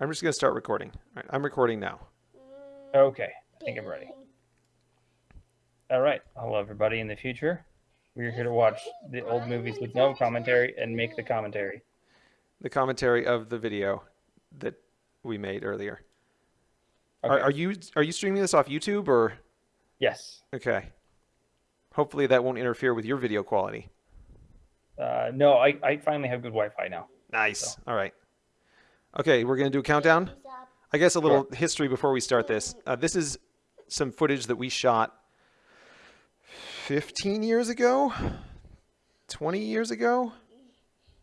I'm just going to start recording. All right, I'm recording now. Okay, I think I'm ready. All right, hello everybody in the future. We're here to watch the old movies with no commentary and make the commentary. The commentary of the video that we made earlier. Okay. Are, are you are you streaming this off YouTube or Yes. okay? Hopefully that won't interfere with your video quality. Uh, no, I, I finally have good Wi-Fi now. Nice. All right. Okay, we're gonna do a countdown. I guess a little history before we start this. Uh, this is some footage that we shot 15 years ago, 20 years ago.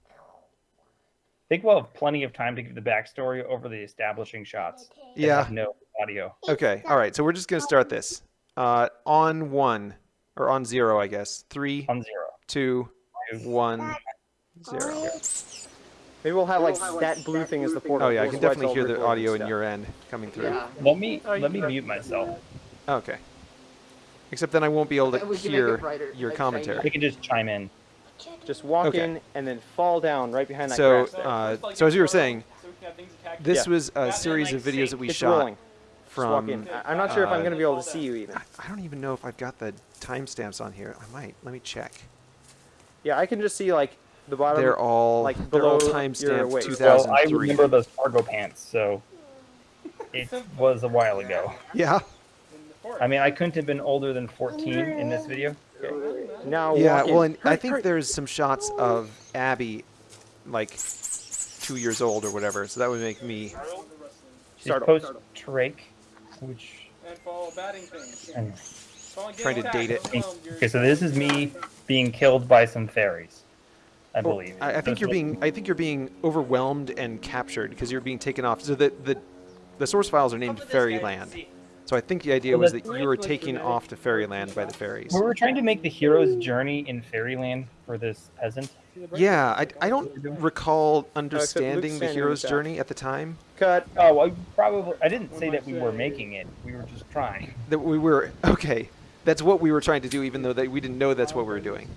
I think we'll have plenty of time to give the backstory over the establishing shots. Yeah. No audio. Okay. All right. So we're just gonna start this. Uh, on one or on zero, I guess. Three, On zero. two, Two. one, zero. Maybe we'll have like that blue thing as the portal. Oh yeah, I can definitely hear the audio in your end coming through. Yeah. Let me Oh, let me mute myself. Okay. Except then I won't be able to would make it hear brighter, your like commentary. We can just chime in. Just walk Okay. in and then fall down right behind that So, uh, so as you were saying, this Yeah. was a series of videos that we it's shot rolling. From. in. I- I'm not sure if I'm uh, going to be able to see you even. I don't even know if I've got the timestamps on here. I might. Let me check. Yeah, I can just see like the bottom. They're all like, they're all below your timestamped waist. Well, I remember those cargo pants, so it was a while ago. Yeah. I mean, I couldn't have been older than 14 in this video. now Yeah. walk Well, and I think there's some shots of Abby, like two years old or whatever. So that would make me. She's Start post over. Drake, which and follow batting things. and Trying to getting date it. Okay, so this is me being killed by some fairies, I Well, believe. I, I think That's you're being. I think you're being overwhelmed and captured because you're being taken off. So the the, the source files are named Fairyland. So I think the idea Well, was that you were taken off to Fairyland by the fairies. We were trying to make the hero's journey in fairyland for this peasant. Yeah, I, I don't recall understanding the hero's journey at the time. cut. Oh, I probably. I didn't say that we were making it. We were just trying. That we were okay. That's what we were trying to do, even though that we didn't know that's what we were doing.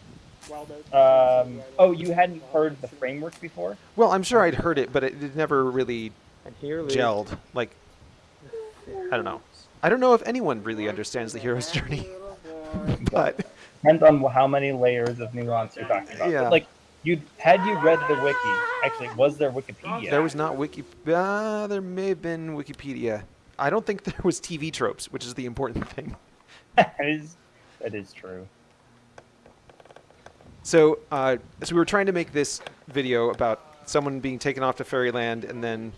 Um, oh, you hadn't heard the framework before? Well, I'm sure I'd heard it, but it, it never really And here leads- gelled. Like, I don't know. I don't know if anyone really understands the hero's journey, but Depends on how many layers of nuance you're talking about. Yeah. But, like, you had you read the wiki? Actually, was there Wikipedia? there was not wiki. Uh, there may have been Wikipedia. I don't think there was TV tropes, which is the important thing. that is that is true. So, uh, so we were trying to make this video about someone being taken off to fairyland, and then,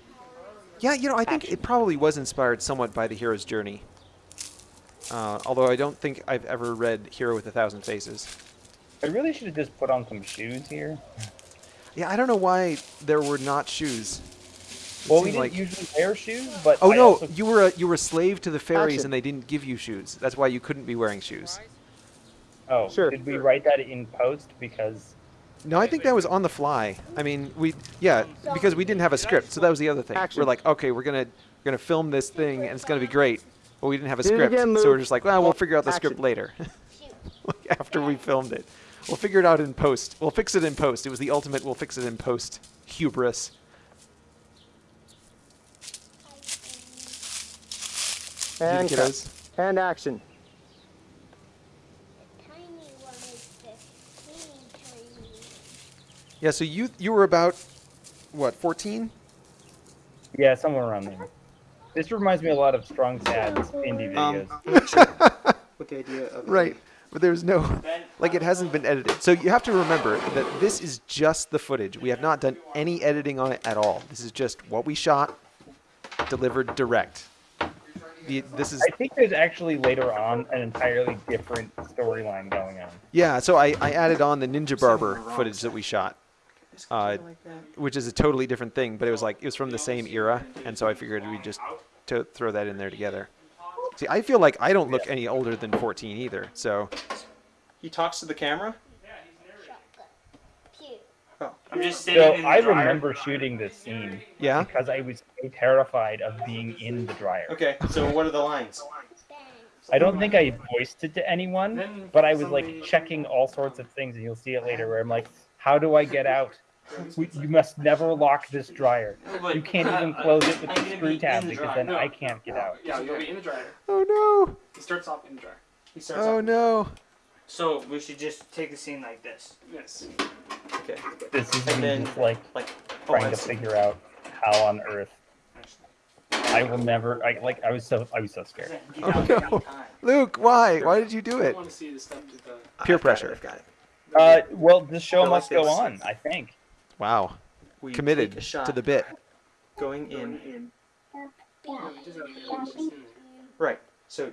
yeah, you know, I think it probably was inspired somewhat by the hero's journey. Uh, although I don't think I've ever read Hero with a Thousand Faces. I really should have just put on some shoes here. Yeah, I don't know why there were not shoes. It Well, we didn't usually wear shoes, but Oh I no, also- you were a, you were a slave to the fairies, Action. and they didn't give you shoes. That's why you couldn't be wearing shoes. Oh, Sure. Did we write that in post because? No, I think that was on the fly. I mean, we yeah, because we didn't have a script, so that was the other thing. Action. We're like, okay, we're gonna we're gonna film this thing, and it's gonna be great. But we didn't have a Do script, again, so we're just like, well, we'll figure out the script later, like after we filmed it. We'll figure it out in post. We'll fix it in post. It was the ultimate. We'll fix it in post. Hubris. And cut. And action. tiny one is the teeny tiny. Yeah. So you you were about what 14? Yeah, somewhere around there. This reminds me a lot of Strong Sad's indie Um, videos. I'm sure what the idea of Right. But there's no, like, it hasn't been edited. So you have to remember that this is just the footage. We have not done any editing on it at all. This is just what we shot, delivered direct. The, this is, I think there's actually later on an entirely different storyline going on. yeah, so I, I added on the Ninja Barber footage that we shot, uh, which is a totally different thing, but it was like, it was from the same era, and so I figured we'd just to throw that in there together. See, I feel like I don't look any older than 14 either, so, He talks to the camera. Oh, I'm just So sitting in the I dryer. remember shooting this scene yeah? because I was so terrified of being in the dryer. okay. So what are the lines? I don't think I voiced it to anyone, but I was like checking all sorts of things, and you'll see it later. Where I'm like, "How do I get out? We, you must never lock this dryer. But- You can't uh, even close it with the gonna screw tab the because dryer. then I can't get out. Yeah, you'll be in the dryer. Oh no! He starts off in the dryer. He starts Oh off- no! So we should just take the scene like this. Yes. Okay. This is And me then- just like Like, oh, trying I to figure out how on earth I will never. I like. I was so. I was so scared. Oh, no. Luke, why? Why did you do it? I it? want to see the step to the. Peer I've got it, pressure. I've got it. Uh, well, the show must go on. I think. Wow, We committed a shot to the bit. going in. No, it doesn't have to be just in. Right. So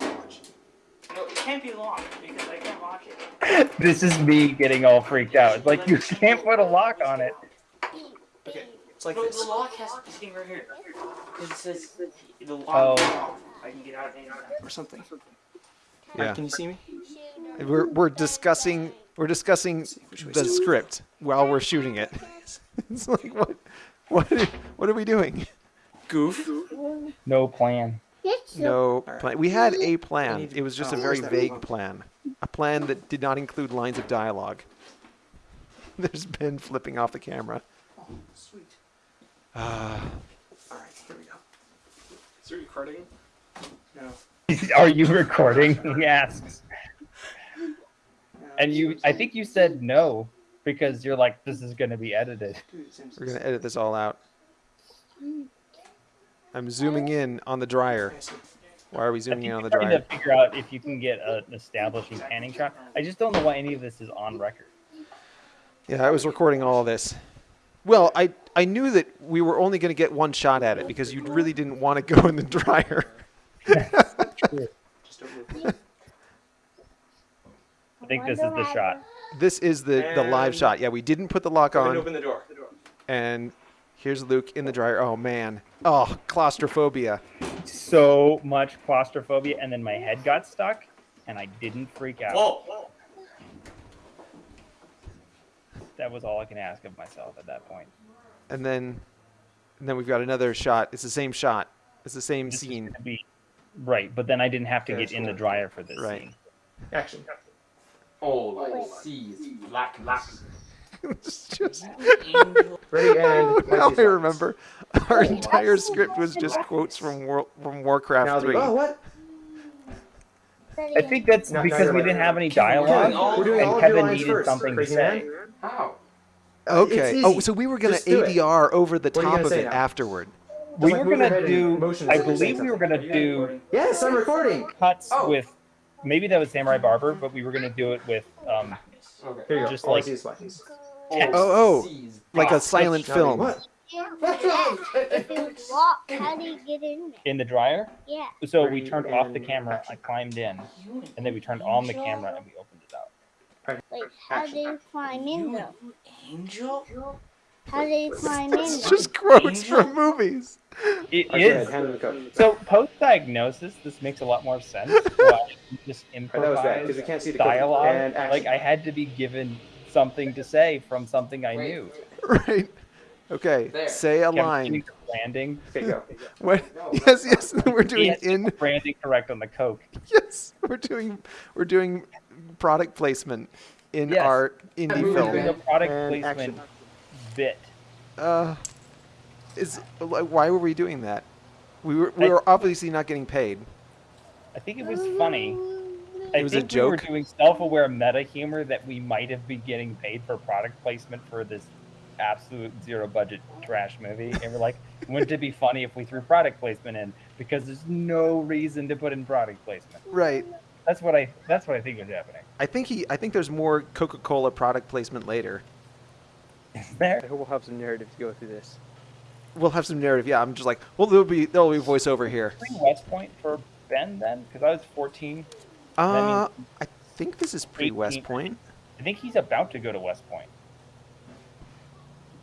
No, it can't be locked because I can't lock it. This is me getting all freaked out. It's like you can't put a lock on it. okay, it's like No, this. the lock has to be sitting right here. 'Cause it says the lock Oh. I can get out anytime. or something. Yeah. Can you see me? We're we're discussing we're discussing Which the script while we're shooting it. It's like what what are, what are we doing? Goof. No plan. No plan. We had a plan. It was just a very vague plan. A plan that did not include lines of dialogue. There's Ben flipping off the camera. Oh, sweet. Ah, Alright, here we go. Is it recording? No. Are you recording? He asks. And you, I think you said no because you're like, this is going to be edited. we're gonna edit this all out. I'm zooming in on the dryer. Why are we zooming in on the dryer? to figure out if you can get an establishing panning shot. I just don't know why any of this is on record. Yeah, I was recording all of this. Well, I I knew that we were only going to get one shot at it because you really didn't want to go in the dryer. Just don't move. I think this is the shot. This is the the live shot. Yeah, we didn't put the lock on, and open the door. and here's Luke in the dryer. Oh man, oh claustrophobia. So much claustrophobia, and then my head got stuck, and I didn't freak out. Whoa! That was all I can ask of myself at that point. And then, and then we've got another shot. It's the same shot. It's the same This is scene. gonna be right, but then I didn't have to Okay, get in the dryer for this Right. scene. Action. All seas black mass. it's just Ready and. now I remember. Our entire script was just quotes from War, from. Warcraft Now the- Three. Oh, what? I think that's No, no, because you're we right. didn't have any We're doing dialogue, all- we're doing and Kevin needed first, something to say. man. How? Okay. Oh, so we were gonna Just it. ADR over the What top of say it now? afterward. We like were gonna do. motion I as if you're saying believe we were gonna do Yes, I'm recording. cuts Oh. with. Maybe that was Samurai Barber, but we were gonna do it with um, Okay. Here you. Just All I like- see is buttons. text. Oh, oh, like a silent Now, film. What? If it's locked, how do you get in there? in the dryer. Yeah. So we turned off the camera. I climbed in, and then we turned on the camera and we opened it up. Like, how do you climb in though? Angel? How do you climb in It's just quotes from movies. It All right, go ahead, is. hand him the code. So post diagnosis, this makes a lot more sense. Why just All right, that was because improvise we can't see the code. dialogue. And action. Like I had to be given something to say from something I Wait. knew. Right. Okay. There. Say a Kept getting line. the Branding. Okay, go. What? Yes, yes. We're doing Yes, in. branding correct on the Coke. Yes, we're doing. We're doing product placement in Yes. our indie film. product And placement action. Bit. Uh, is like, why were we doing that? We were we I- were obviously not getting paid. I think it was funny. I It was a think we were doing self-aware meta humor that we might have been getting paid for product placement for this absolute zero budget trash movie, and we're like, wouldn't it be funny if we threw product placement in? Because there's no reason to put in product placement. Right. That's what I. That's what I think is happening. I think he. I think there's more Coca-Cola product placement later. There. I hope we'll have some narrative to go through this. We'll have some narrative. Yeah, I'm just like, well, there'll be there'll be voiceover here. Pre West Point for Ben then, because I was 14. Uh, I think this is pre West Point. I think he's about to go to West Point.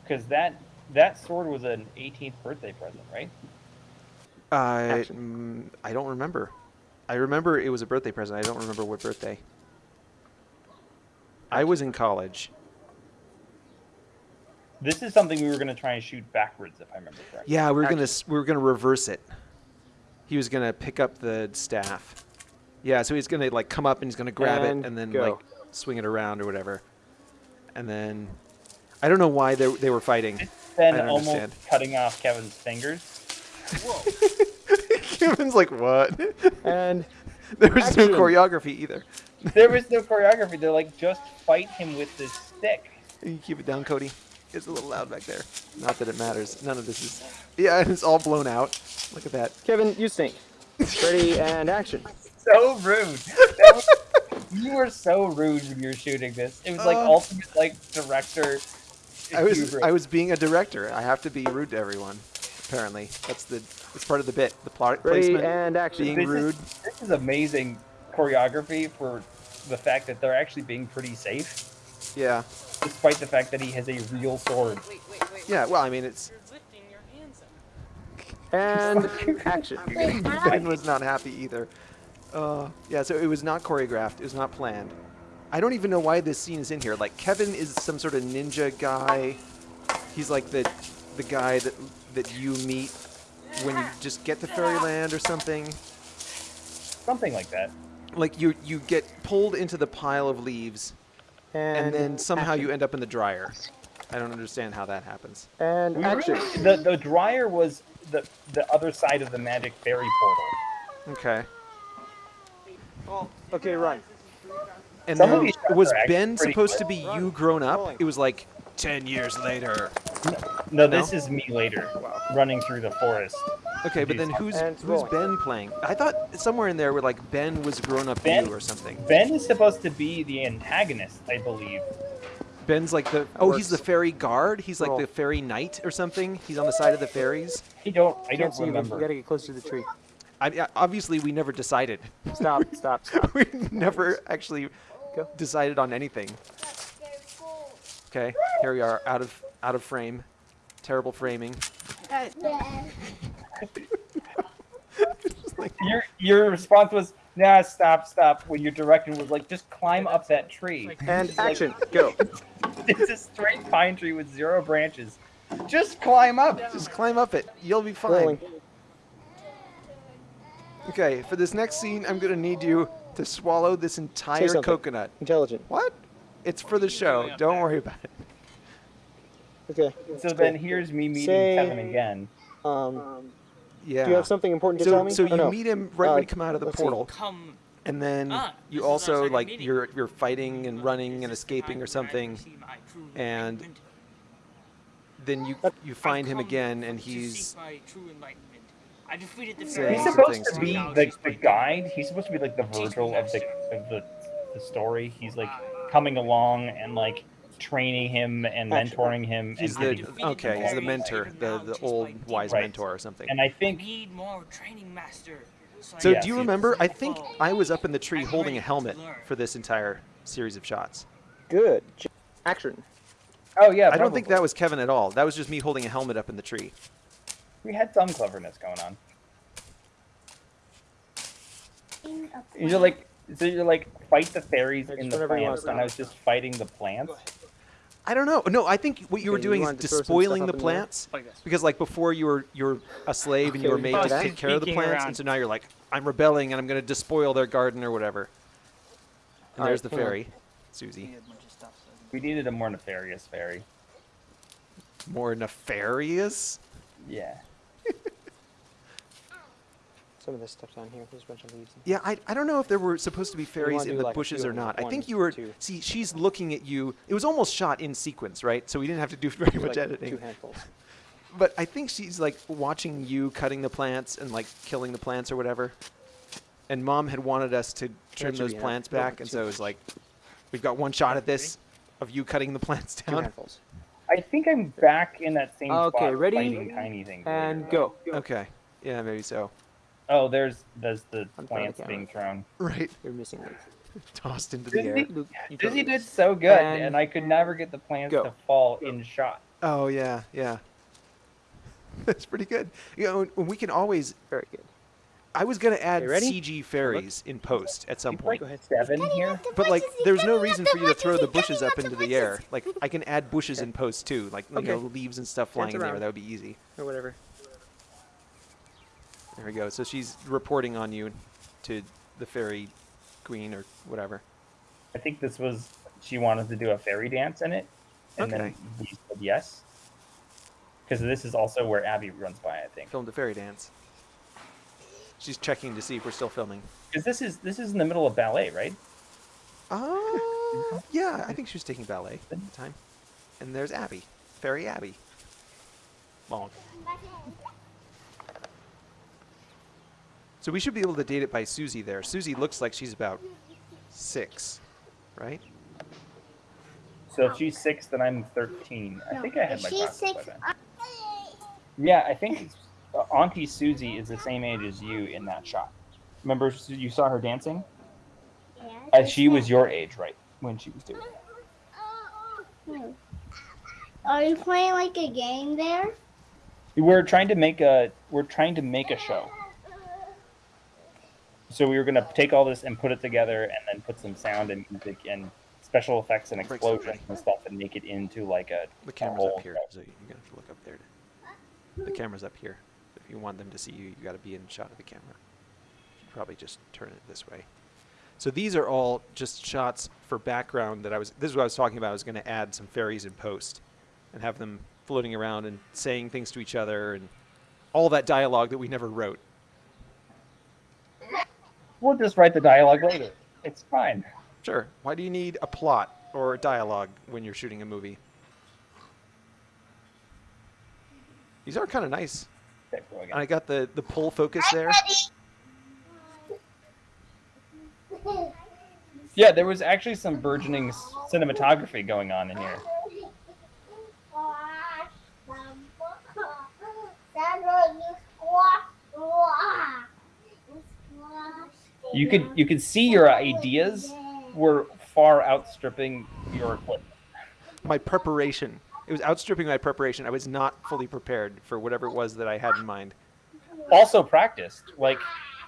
Because that that sword was an 18th birthday present, right? Uh, mm, I don't remember. I remember it was a birthday present. I don't remember what birthday. I was in college. This is something we were going to try and shoot backwards, if I remember correctly. Yeah, we were gonna we were gonna reverse it. He was gonna pick up the staff. Yeah, so he's gonna like come up and he's gonna grab And it and then go. like swing it around or whatever. And then I don't know why they they were fighting. Then I almost understand. cutting off Kevin's fingers. Kevin's like, what? And there was no choreography either. There was no choreography. They're like, just fight him with this stick. You keep it down, Cody? It's a little loud back there. Not that it matters. None of this is. Yeah, it's all blown out. Look at that. Kevin, you stink. Ready and action. So rude. Was- you were so rude when you were shooting this. It was like Uh. ultimate like director. I was hubris. I was being a director. I have to be rude to everyone. Apparently, that's the it's part of the bit. The plot Ready placement. and action. being This rude. Is, this is amazing choreography for the fact that they're actually being pretty safe, Yeah, despite the fact that he has a real sword. Wait, wait, wait. yeah. Well, I mean, it's lifting your hands. And action. Wait. Ben was not happy either. Uh, yeah, so it was not choreographed. It was not planned. I don't even know why this scene is in here. Like Kevin is some sort of ninja guy. He's like the the guy that that you meet when you just get to Fairyland or something. Something like that. Like you you get pulled into the pile of leaves And, and then somehow action. you end up in the dryer. I don't understand how that happens. And We action. really- the the dryer was the the other side of the magic fairy portal. Okay. Okay, run. And Some then was Ben supposed good. to be you grown up? It was like 10 years later. No, this is me later, running through the forest. Okay, but then who's who's rolling. Ben playing? I thought somewhere in there where like Ben was grown up Ben? you or something. Ben is supposed to be the antagonist, I believe. Ben's like the oh he's the fairy guard. He's like Roll. the fairy knight or something. He's on the side of the fairies. I don't I Can't don't see you, but You gotta get closer to the tree. I, I- obviously we never decided. Stop, stop, stop. we never actually Go. decided on anything. Okay, here we are out of out of frame. Terrible framing. Uh, Yeah. Just like- Your your response was nah stop stop when your direction was like just climb up that tree. And action. Go. it's a straight pine tree with zero branches. Just climb up. Just climb up it. You'll be fine. Rolling. Okay, for this next scene, I'm gonna need you to swallow this entire coconut. Intelligent. What? It's for the show. Don't worry about it. Okay. So then here's me meeting Say- Kevin again. Um, Yeah. do you have something important to tell so, me? so you no? meet him right Uh, when you come out of the portal, Come. and then Ah, you this is our also like meeting. you're you're fighting and running and escaping or something. and Then you you find him again, and he's I defeated the He's supposed to to be you. the, the guide. He's supposed to be like the Virgil of the of the, the story. He's like coming along and like training him and Action. mentoring him. he's and, the okay. He's the mentor, the the old wise Right. mentor or something. And I think need more training master. So Yes. do you remember? I think I was up in the tree holding a helmet for this entire series of shots. Good. Action. oh yeah, I don't think that was Kevin at all. That was just me holding a helmet up in the tree. we had some cleverness going on. You're like so you're like fight the fairies in the whenever you want plants, and I was just fighting the plants. I don't know. No, I think what you were Okay, you doing is wanted to throw some stuff despoiling the in the plants Like because like before you were you're a slave and you Okay, were made you to take care of the plants, around. and so now you're like I'm rebelling and I'm going to despoil their garden or whatever. And All there's right, the hang on. fairy, Susie. We needed a more nefarious fairy. More nefarious. Yeah. Some of this stuff's on here. There's a bunch of leaves. Yeah, I, I don't know if there were supposed to be fairies in the like bushes or of them, not. I think you were. two. See, she's looking at you. It was almost shot in sequence, right? So we didn't have to do very much like editing. Two handfuls. But I think she's like watching you cutting the plants and like killing the plants or whatever. And mom had wanted us to trim those plants Don't back, and so it was like, we've got one shot at this of you cutting the plants Two down. handfuls. I think I'm back in that same Okay, spot ready? tiny things. And go. Okay, yeah, maybe so. Oh, there's there's the I'm throwing the plants being thrown. Right, You're missing leaves. tossed into the air. Disney, Luke, you Disney did so good, And and, I could never get the plants go. to fall in shot. Oh yeah, yeah. That's pretty good. You know, we can always. Very good. I was gonna add You ready? CG fairies in post at some It's point. like seven here. But like, there's no reason for you to throw the bushes up into the air. Like, I can add bushes in post too, like you Okay. know, leaves and stuff flying in there. That would be easy. Or whatever. There we go. So she's reporting on you to the fairy queen or whatever. I think this was she wanted to do a fairy dance in it. And then Okay. we said yes. Because this is also where Abby runs by, I think. Filmed a fairy dance. She's checking to see if we're still filming. Because this is this is in the middle of ballet, right? Uh, yeah, I think she was taking ballet at the time. And there's Abby, Fairy Abby. Bonk. So we should be able to date it by Susie there. Susie looks like she's about six, right? So if she's six, then I'm thirteen. I think I had my She's glasses by six. then. Yeah, I think uh, Auntie Susie is the same age as you in that shot. Remember, you saw her dancing? Yeah, As she was your age, right, when she was doing it. Hmm. Are you playing like a game there? We're trying to make a we're trying to make a show. So we were gonna take all this and put it together, and then put some sound and music and special effects and explosions and stuff, and make it into like a. The camera's whole up here, so you're gonna have to look up there. To, the camera's up here. If you want them to see you, you got to be in shot of the camera. You probably just turn it this way. So these are all just shots for background that I was. This is what I was talking about. I was going to add some fairies in post, and have them floating around and saying things to each other and all that dialogue that we never wrote. We'll just write the dialogue later. It's fine. Sure. Why do you need a plot or a dialogue when you're shooting a movie? These are kind of nice. Okay. And I got the the pull focus there. Yeah, there was actually some burgeoning cinematography going on in here. You could you could see your ideas were far outstripping your equipment. My preparation. It was outstripping my preparation. I was not fully prepared for whatever it was that I had in mind. Also practiced. Like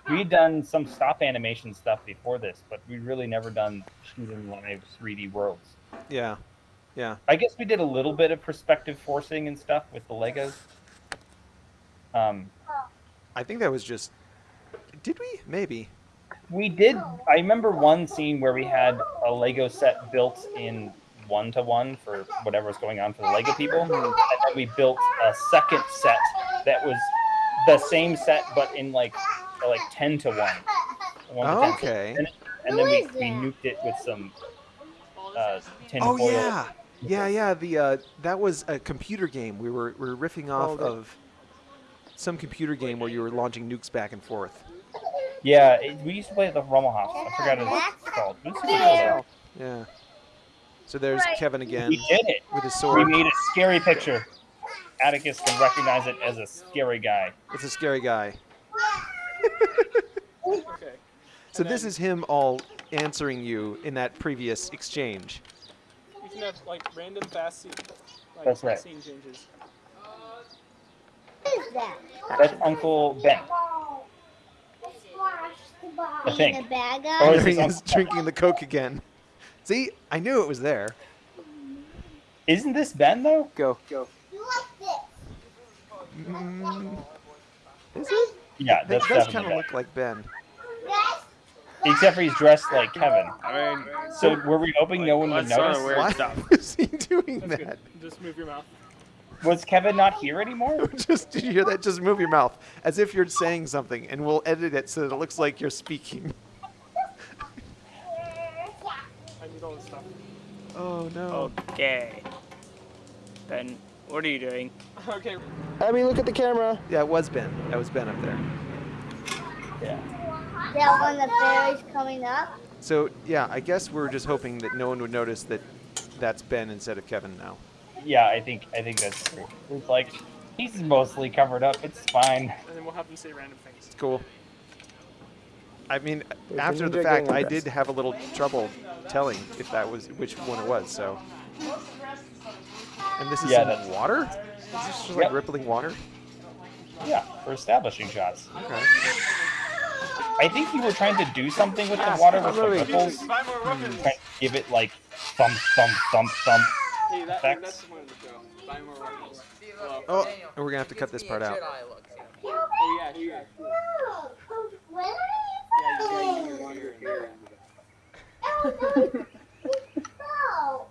we'd done some stop animation stuff before this, but we'd really never done shooting live 3D worlds. Yeah. Yeah. I guess we did a little bit of perspective forcing and stuff with the Legos. Um, I think that was just Did we? Maybe. We did. I remember one scene where we had a Lego set built in one to one for whatever was going on for the Lego people, and then we built a second set that was the same set but in like like ten to one. One to 10. Okay. And, and then we, we nuked it with some uh, tin Oh foil. yeah. Yeah, yeah, the uh that was a computer game. We were we were riffing off Oh, of some computer game where you were launching nukes back and forth. Yeah, it, we used to play at the Rummel House. I forgot what it's called. It was super cool, though. Yeah. So there's Kevin again We did it. with his We sword. made a scary picture. Atticus can recognize it as a scary guy. It's a scary guy. Okay. So this is him all answering you in that previous exchange. You can have like random fast scene, like That's right. scene changes. What is that? That's Uncle Ben. I think. The bad Oh, guy? There is he is drinking the Coke again. See, I knew it was there. Isn't this Ben though? Go, go. Mm, is it? Yeah, That that's does kind of look like Ben. Except for he's dressed like Kevin. I mean, So were we hoping no one would Let's start notice? Weird Why stuff. was he doing that's that? good. Just move your mouth. Was Kevin not here anymore? Just did you hear that? Just move your mouth as if you're saying something, and we'll edit it so that it looks like you're speaking. I need all this stuff. Oh no! Okay. Ben, what are you doing? Okay. I mean, look at the camera. Yeah, it was Ben. That was Ben up there. Yeah. That one the fairy's coming up? So yeah, I guess we're just hoping that no one would notice that that's Ben instead of Kevin now. Yeah, I think I think that's true. It's like he's mostly covered up. It's fine. And then we'll have them say random things. It's cool. I mean, There's after the fact, I did have a little trouble telling if that was which one it was. So. And this is Yeah, some that's- water. Is this just like Yep. rippling water? Yeah, for establishing shots. Okay. I think you were trying to do something with the water with the ripples. Buy more weapons. Hmm, trying to give it like thump, thump, thump, thump. Hey, that, Effects. that's the one of the show. Buy more weapons. Well, Oh, and we're gonna have to cut this part out. oh yeah, sure. When are Yeah, you you gotta use your water and there. No.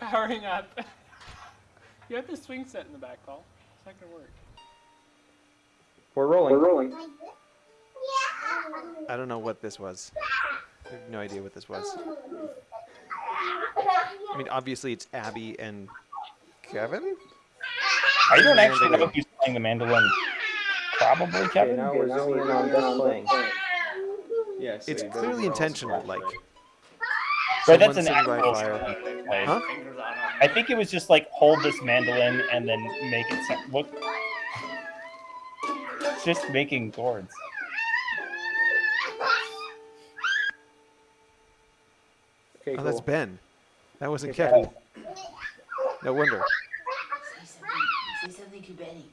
powering up. you have the swing set in the back, Paul. It's not gonna work. We're rolling. We're rolling. I don't know what this was. I have no idea what this was. I mean, obviously it's Abby and Kevin. I don't the actually know if he's playing the mandolin. Probably Okay, Kevin. now we're zooming in on Beth playing. Yeah, so It's clearly intentional. Like, Right, that's an sitting by actual fire. sound. Huh? I think it was just like hold this mandolin and then make it sound, look. It's just making chords. Okay, oh, cool. that's Ben. That wasn't Okay, Kevin. No wonder. Say something. Say something to Benny.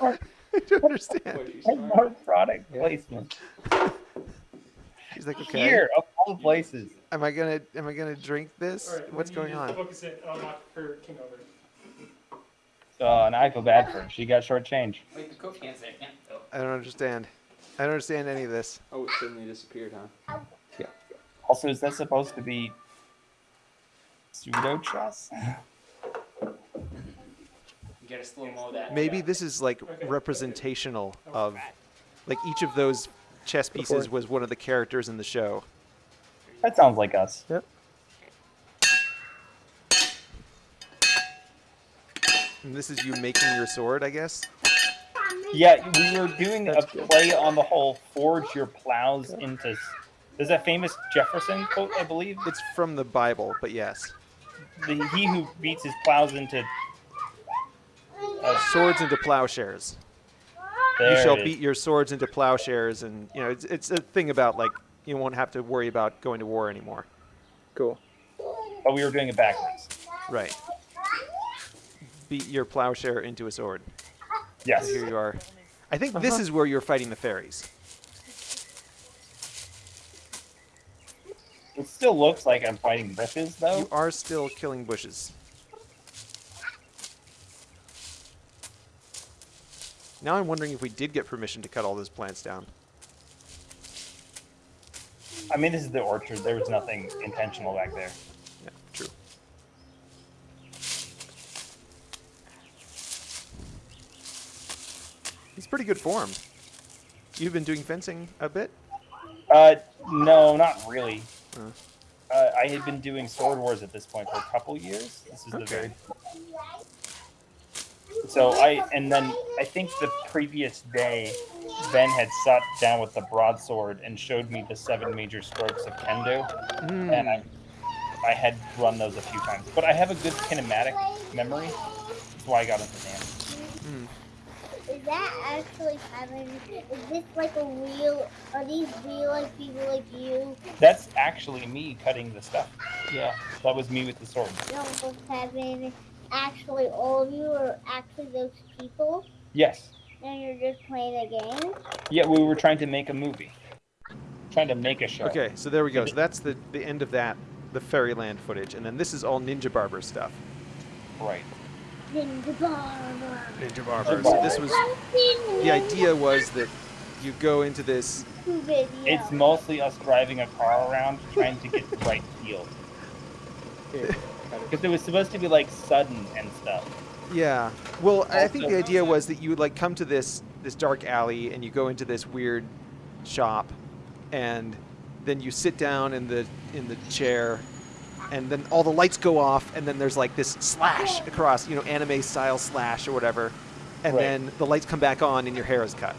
I don't understand. More product placement. She's like, okay. Here, of all the places. Am I gonna am I gonna drink this? Alright, What's going on? Focus it on her king over. Oh, and I feel bad for her. She got short change. Wait, the coach can't say it. I don't understand. I don't understand any of this. oh, it suddenly disappeared, huh? Yeah. Also, is that supposed to be pseudo chess? You gotta slow mo that. Maybe this is like representational of like each of those chess pieces was one of the characters in the show. That sounds like us. And this is you making your sword, I guess. Yeah, we were doing a good. play on the whole forge your plows into. There's that famous Jefferson quote, I believe. It's from the Bible, but yes. The, he who beats his plows into. Uh, swords into plowshares. There you shall beat your swords into plowshares, and you know it's, it's a thing about like you won't have to worry about going to war anymore. Cool. But we were doing it backwards. Right. Beat your plowshare into a sword. Yes. Here you are. I think this uh-huh. is where you're fighting the fairies. It still looks like I'm fighting bushes, though. You are still killing bushes. Now I'm wondering if we did get permission to cut all those plants down. I mean, this is the orchard. There was nothing intentional back there. Yeah, true. He's pretty good form. You've been doing fencing a bit? Uh, no, not really. Uh. Uh, I had been doing Sword Wars at this point for a couple years. This is the very. So I and then I think the previous day, Ben had sat down with the broadsword and showed me the seven major strokes of kendo, Hmm. and I, I had run those a few times. But I have a good kinematic memory. That's why I got into dance. Is that actually happening? Is this like a real? Are these real like people like you? That's actually me cutting the stuff. Yeah, that was me with the sword. You know what's happening? Actually, all of you are actually those people, Yes. and you're just playing a game. Yeah, we were trying to make a movie. Trying to make a show. Okay, so there we go. So that's the, the end of that, the Fairyland footage. And then this is all Ninja Barber stuff. Right. Ninja Barber. Ninja Barber. So this was, the idea was that you go into this, Video. It's mostly us driving a car around trying to get the right field. Here, got it. Because it was supposed to be like sudden and stuff. yeah. Well, I think the idea was that you would like come to this, this dark alley and you go into this weird shop and then you sit down in the, in the chair and then all the lights go off and then there's like this slash across, you know, anime style slash or whatever. And Right. then the lights come back on and your hair is cut.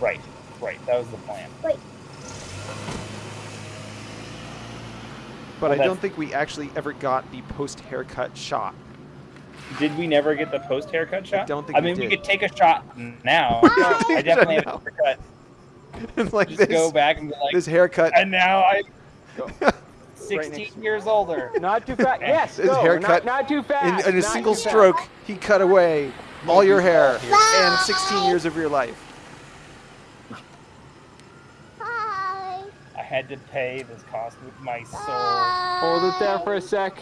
Right. Right. That was the plan. Right. But Well, I don't think we actually ever got the post haircut shot. Did we never get the post haircut shot? I don't think I we mean, we could take a shot now. I definitely have a haircut. It's like Just this, go back and be like, this haircut. and now I'm Right 16 next- years older. Not too fast. Yes, His go. haircut Not, not too in, fast. in a not single too fast. stroke, he cut away all your hair and 16 years of your life. Hi. I had to pay this cost with my soul. Hold it there for a sec.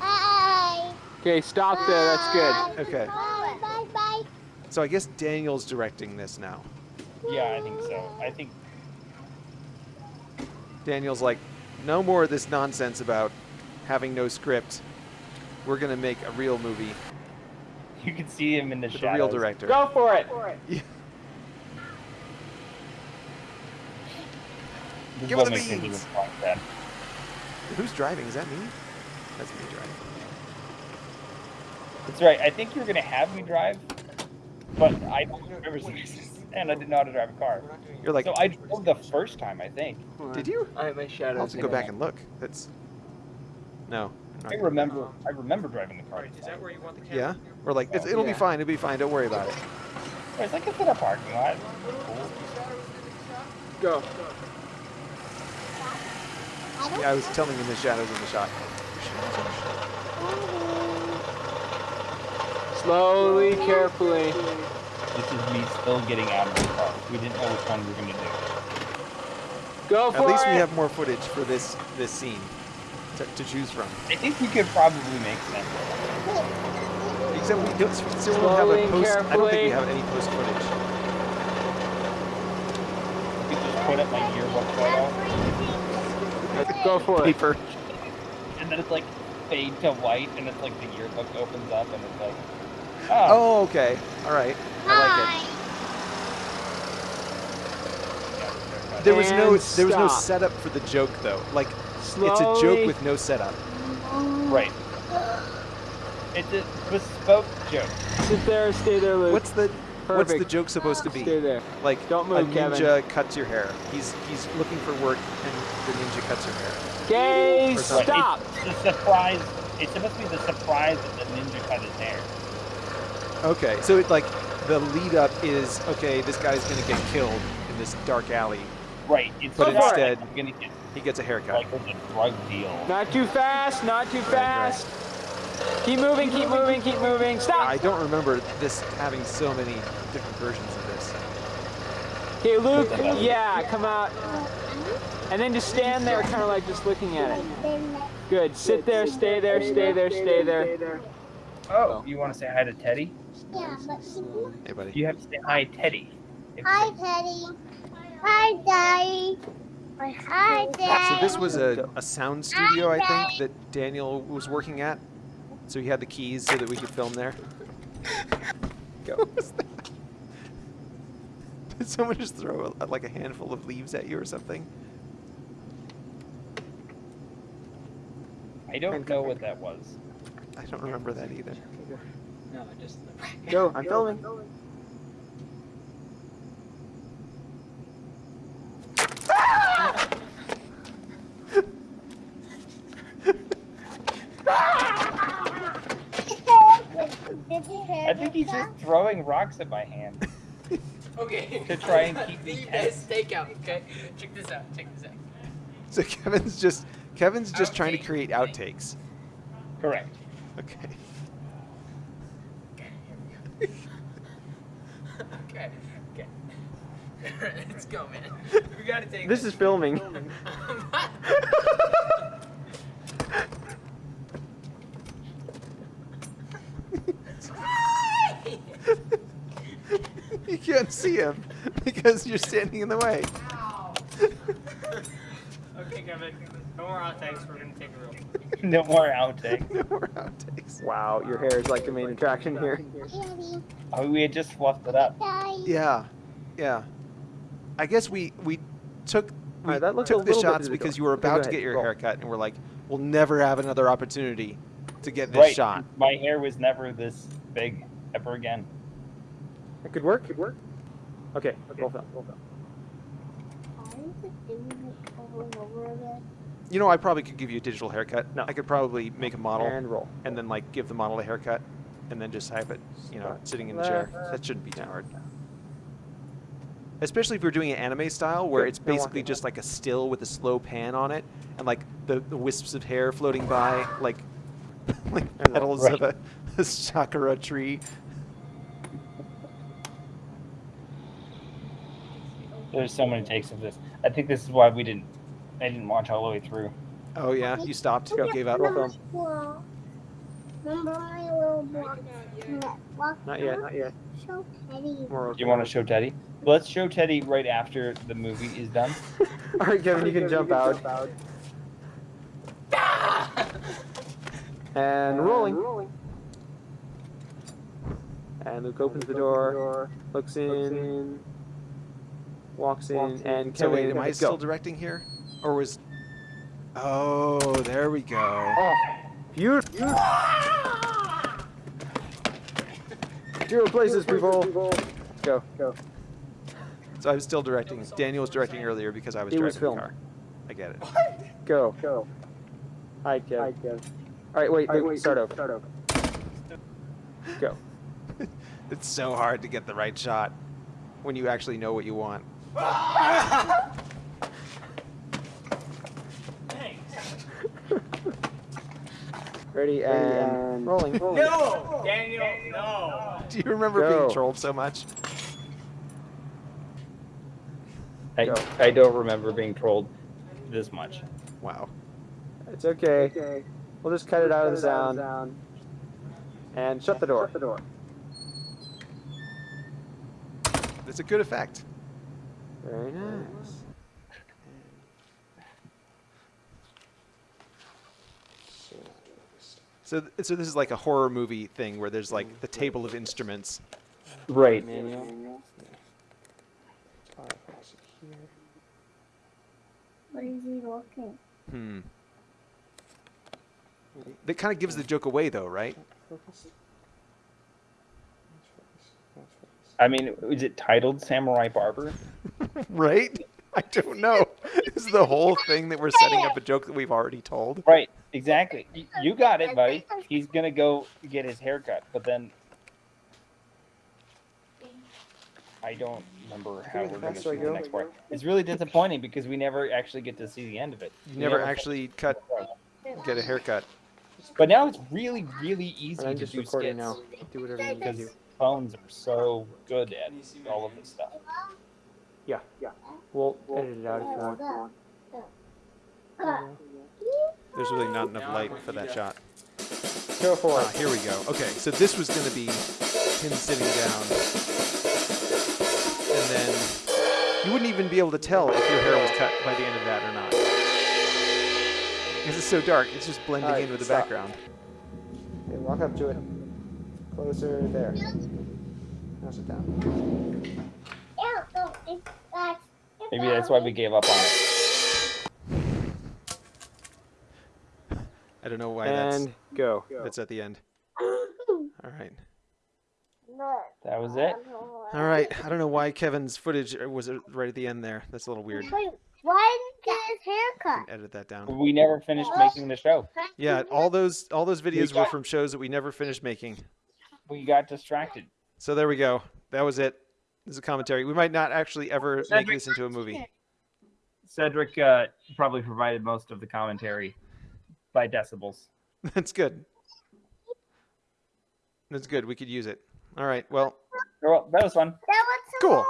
Hi. Okay, stop there. That's good. Okay, Bye. Bye. Bye. so I guess Daniel's directing this now. Yeah, I think so. I think Daniel's like, no more of this nonsense about having no script. We're gonna make a real movie you can see him in the with a shadows. real director. Go for it. This Give will it the make me beans. look like that. Who's driving? Is that me? That's me driving. That's right. I think you're gonna have me drive, but I don't remember this, and I didn't know how to drive a car. You're like, so I drove the first time, I think. did you? I have my shadow. I'll have to go back and look. That's no. I'm I not- remember. I remember driving the car. this time. where you want the Yeah, we're like, it's, it'll be fine. It'll be fine. Don't worry about it. It's like it's in a parking lot. Cool. Go. I Yeah, I was telling him the shadows in the shot. Slowly, carefully. This is me still getting out of the car. We didn't know which one we were gonna do. Go for it! At least it. we have more footage for this this scene to, to choose from. I think we could probably make sense. Except we don't, still don't have a and post. I don't think we have any post footage. We could just put up my yearbook photo, Go for it. Paper. and then it's like fade to white, and it's like the yearbook opens up, and it's like, oh, Oh, okay. All right. I like There was no And there was no stop. setup for the joke though. Like Slowly. it's a joke with no setup. right. It's a bespoke joke. Sit there, stay there, Luke. What's the what's the joke supposed to be? Stay there. Like Don't a move, Kevin. ninja cuts your hair. He's he's looking for work and the ninja cuts your hair. Okay, Or stop. It's the surprise. It's supposed to be the surprise that the ninja cut his hair. Okay, so it like the lead up is okay. This guy's gonna get killed in this dark alley. Right. It's But not instead- like gonna get He gets a haircut. like it's a drug deal. Not too fast, not too right. fast. Keep moving, keep moving, keep moving. Stop. I don't remember this having so many different versions of this. Okay, Luke, yeah, come out. And then just stand there, kind of like just looking at it. Good. Sit there, stay there, stay there, stay there. Oh, you want to say hi to Teddy? Yeah, but. Hey, buddy. You have to say hi, Teddy. Hi, Teddy. Hi, Daddy. Hi, Daddy. So this was a, a sound studio, I think, that Daniel was working at. So he had the keys so that we could film there. Go. What was that? Did someone just throw a, like a handful of leaves at you or something? I don't know what that was. I don't remember that either. No, I just. Go. I'm filming. I think he's just throwing rocks at my hand. Okay. To try and keep me You tense. guys stake out, okay? Check this out. Check this out. So Kevin's just Kevin's just trying to create outtakes. Correct. Okay. Okay. Okay. Let's go, man. We gotta take This is filming. you can't see him because you're standing in the way. Okay, Kevin. No more outtakes. We're gonna take a real. No more outtake. No more outtakes. Wow, your hair is like the main attraction here. Oh, we had just fluffed it up. Yeah, yeah. I guess we we took we Alright, that took the shots because you were Okay, about to get your roll. haircut, and we're like, we'll never have another opportunity to get this right. shot. My hair was never this big ever again. It could work. Could work. Okay. Roll film. Roll film. Why is it doing it over and over again? You know, I probably could give you a digital haircut. No. I could probably make a model And roll. and then like give the model a haircut, and then just have it, you know, sitting in the chair. That shouldn't be too hard. Especially if you're doing an anime style where Good, it's basically it. just like a still with a slow pan on it, and like the, the wisps of hair floating by, like like And roll. petals of a, a sakura tree. There's so many takes of this. I think this is why we didn't. I didn't watch all the way through. Oh yeah, you stopped, you gave up. Roll film. Well, Remember my little block? block Not yet. Not yet. Show Teddy. Do you want to show Teddy? Let's show Teddy right after the movie is done. All right, Kevin, you can jump out. And rolling. And Luke opens the door, looks in, walks in, and Kevin. So wait, am I still directing here, or was? Oh, there we go. Oh, beautiful. Zero places, people. Go, go. So I was still directing. Daniel was directing earlier because I was It driving was the filmed. car. I get it. Go. Go. Hi, Kev. Hi, Kev. All right, wait, wait wait start over. Start over. Go. It's so hard to get the right shot when you actually know what you want. Ready and rolling. No! Daniel, no! Do you remember Go. being trolled so much? I, Go. I don't remember being trolled this much. Wow. It's okay. okay. We'll just cut it out of the sound. And shut the door. Shut the door. It's a good effect. Very nice. So, th- so this is like a horror movie thing where there's like the table of instruments. Right. Manual. What is he looking? Hmm. That kind of gives the joke away, though, right? I mean, is it titled Samurai Barber? right? I don't know. Is the whole thing that we're setting up a joke that we've already told? Right, exactly. Y- You got it, buddy. He's gonna go get his haircut, but then I don't remember how we're gonna fuck do the next part. It's really disappointing because we never actually get to see the end of it. You We never actually cut, finished. get a haircut. But now it's really, really easy I'm to just do recording skits now. Do whatever you need to do. because phones are so good at all of this stuff. Yeah, yeah. We'll edit it out if you want. Go. There's really not enough light for that shot. Go for Ah, it. here we go. Okay, so this was going to be him sitting down. And then you wouldn't even be able to tell if your hair was cut by the end of that or not. Because it's so dark, it's just blending Alright, in with the stop. background. Okay, walk up to it. Closer. There. Now sit down. Ew, no, it's that. Maybe that's why we gave up on it. I don't know why And go. that's, that's at the end. All right. That was it. All right. I don't know why Kevin's footage was uh, right at the end there. That's a little weird. Wait, why didn't he get his haircut? Edit that down. We never finished making the show. Yeah, all those all those videos were got- from shows that we never finished making. We got distracted. So there we go. That was it. This is a commentary. We might not actually ever make Cedric- this into a movie. Cedric uh, probably provided most of the commentary by decibels. That's good. That's good. We could use it. All right. Well, Well, that was fun. That was some cool. more.